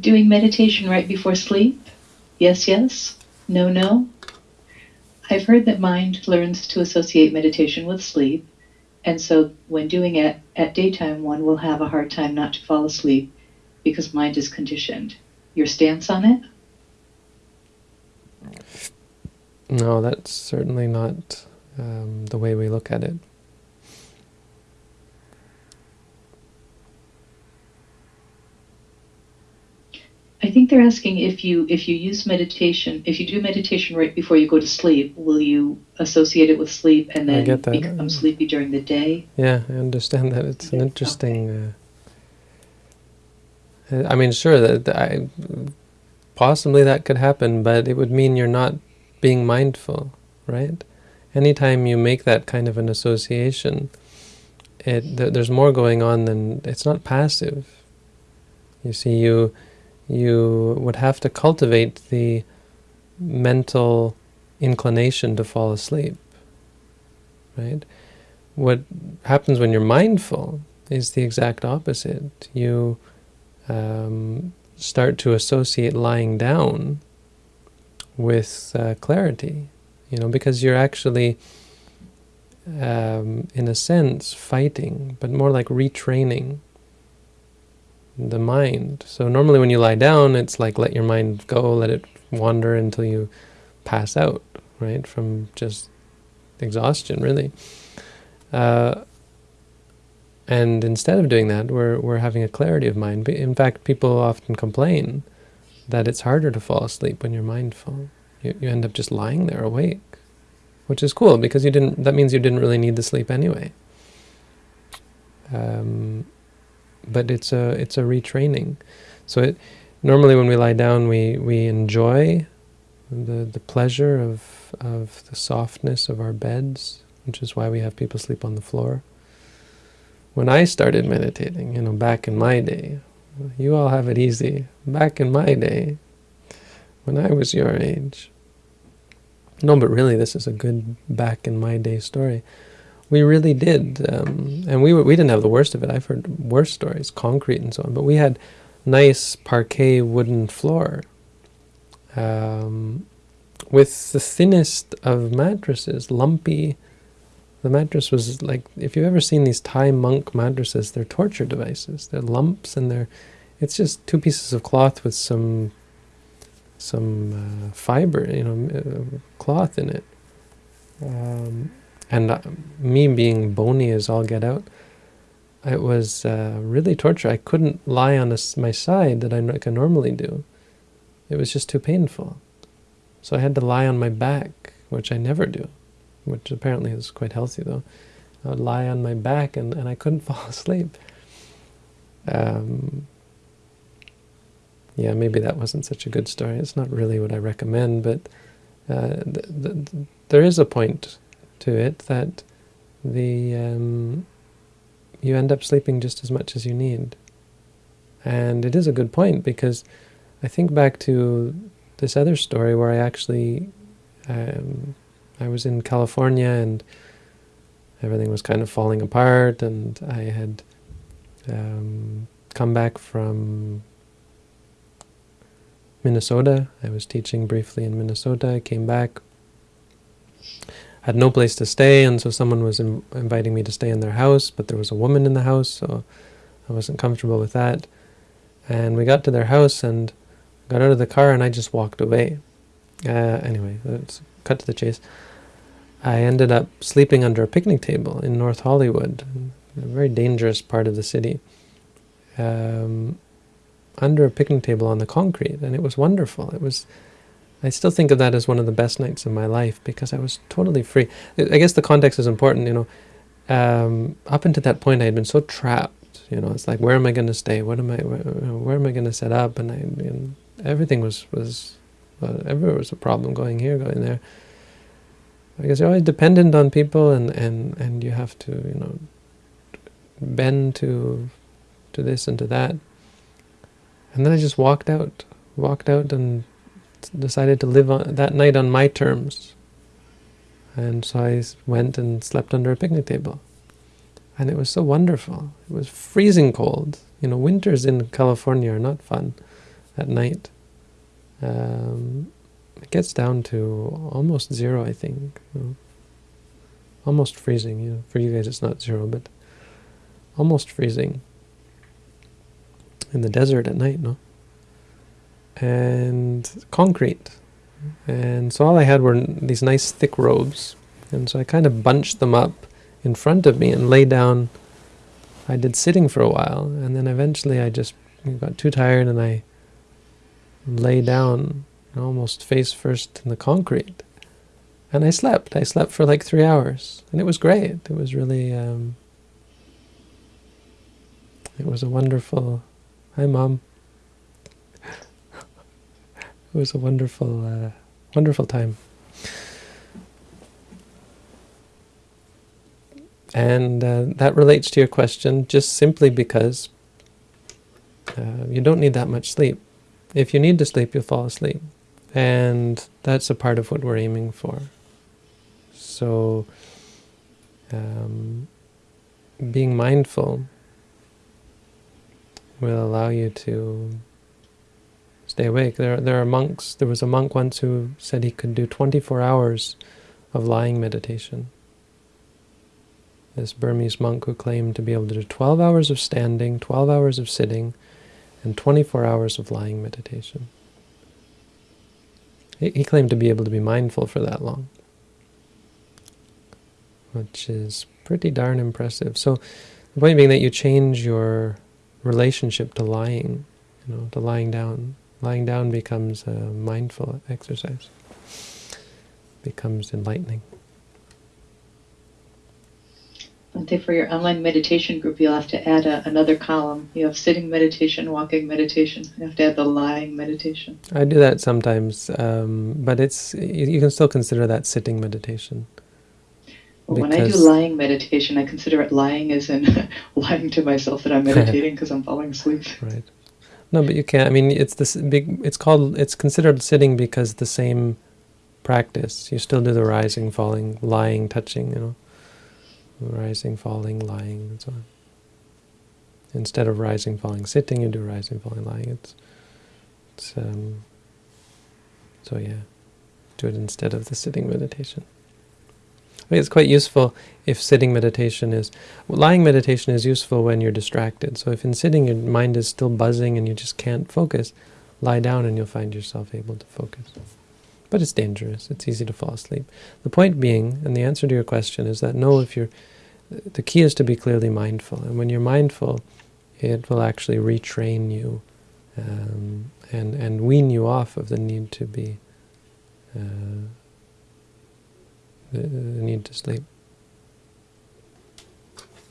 Doing meditation right before sleep? Yes, yes. No, no. I've heard that mind learns to associate meditation with sleep, and so when doing it at daytime, one will have a hard time not to fall asleep because mind is conditioned. Your stance on it? No, that's certainly not um, the way we look at it. I think they're asking if you if you use meditation, if you do meditation right before you go to sleep, will you associate it with sleep and then become sleepy during the day? Yeah, I understand that. It's an interesting. Uh, I mean, sure that I, possibly that could happen, but it would mean you're not being mindful, right? Anytime you make that kind of an association, it th there's more going on than it's not passive. You see, you you would have to cultivate the mental inclination to fall asleep, right? What happens when you're mindful is the exact opposite. You um, start to associate lying down with uh, clarity, you know, because you're actually, um, in a sense, fighting, but more like retraining the mind. So normally when you lie down, it's like let your mind go, let it wander until you pass out, right, from just exhaustion, really. Uh, and instead of doing that, we're, we're having a clarity of mind. In fact, people often complain that it's harder to fall asleep when you're mindful. You, you end up just lying there awake, which is cool because you didn't. that means you didn't really need the sleep anyway. Um, but it's a it's a retraining. So it, normally when we lie down, we we enjoy the the pleasure of of the softness of our beds, which is why we have people sleep on the floor. When I started meditating, you know, back in my day, you all have it easy. Back in my day, when I was your age. No, but really, this is a good back in my day story. We really did, um, and we we didn't have the worst of it. I've heard worse stories, concrete and so on, but we had nice parquet wooden floor um, with the thinnest of mattresses, lumpy. The mattress was like, if you've ever seen these Thai monk mattresses, they're torture devices. They're lumps and they're, it's just two pieces of cloth with some, some uh, fiber, you know, uh, cloth in it. Um, and uh, me being bony as all get out, it was uh, really torture. I couldn't lie on my side that I, I normally do. It was just too painful. So I had to lie on my back, which I never do, which apparently is quite healthy though. I would lie on my back and, and I couldn't fall asleep. Um, yeah, maybe that wasn't such a good story. It's not really what I recommend, but uh, th th there is a point to it that the um, you end up sleeping just as much as you need. And it is a good point because I think back to this other story where I actually um, I was in California and everything was kind of falling apart and I had um, come back from Minnesota. I was teaching briefly in Minnesota. I came back had no place to stay, and so someone was inviting me to stay in their house, but there was a woman in the house, so I wasn't comfortable with that. And we got to their house and got out of the car, and I just walked away. Uh, anyway, let's cut to the chase. I ended up sleeping under a picnic table in North Hollywood, a very dangerous part of the city, um, under a picnic table on the concrete, and it was wonderful. It was I still think of that as one of the best nights of my life because I was totally free. I guess the context is important, you know. Um, up until that point, I had been so trapped. You know, it's like, where am I going to stay? What am I? Where, where am I going to set up? And I, everything was was, uh, everywhere was a problem. Going here, going there. I guess you're always dependent on people, and and and you have to, you know, bend to, to this and to that. And then I just walked out, walked out, and decided to live on, that night on my terms. And so I went and slept under a picnic table. And it was so wonderful. It was freezing cold. You know, winters in California are not fun. at night, um, it gets down to almost zero, I think. You know, almost freezing. You know, for you guys, it's not zero, but almost freezing in the desert at night, no? And concrete. And so all I had were these nice thick robes. And so I kind of bunched them up in front of me and lay down. I did sitting for a while, and then eventually I just got too tired and I lay down almost face first in the concrete. And I slept. I slept for like three hours. And it was great. It was really, um, it was a wonderful, hi mom. It was a wonderful, uh, wonderful time. And uh, that relates to your question just simply because uh, you don't need that much sleep. If you need to sleep, you'll fall asleep. And that's a part of what we're aiming for. So, um, being mindful will allow you to stay awake. There, there are monks, there was a monk once who said he could do 24 hours of lying meditation. This Burmese monk who claimed to be able to do 12 hours of standing, 12 hours of sitting, and 24 hours of lying meditation. He, he claimed to be able to be mindful for that long, which is pretty darn impressive. So the point being that you change your relationship to lying, you know, to lying down. Lying down becomes a mindful exercise, becomes enlightening. Bhante, for your online meditation group, you'll have to add a, another column. You have sitting meditation, walking meditation. You have to add the lying meditation. I do that sometimes, um, but it's you, you, can still consider that sitting meditation. Well, when I do lying meditation, I consider it lying as in lying to myself that I'm meditating because I'm falling asleep. Right. No, but you can't. I mean, it's this big. It's called. It's considered sitting because the same practice. You still do the rising, falling, lying, touching. You know rising, falling, lying, and so on. Instead of rising, falling, sitting, you do rising, falling, lying. It's, it's um, so yeah, do it instead of the sitting meditation. It's quite useful if sitting meditation is, lying meditation is useful when you're distracted. So if in sitting your mind is still buzzing and you just can't focus, lie down and you'll find yourself able to focus. But it's dangerous. It's easy to fall asleep. The point being, and the answer to your question is that no, if you're, the key is to be clearly mindful. And when you're mindful, it will actually retrain you um, and, and wean you off of the need to be, uh, Uh, the need to sleep.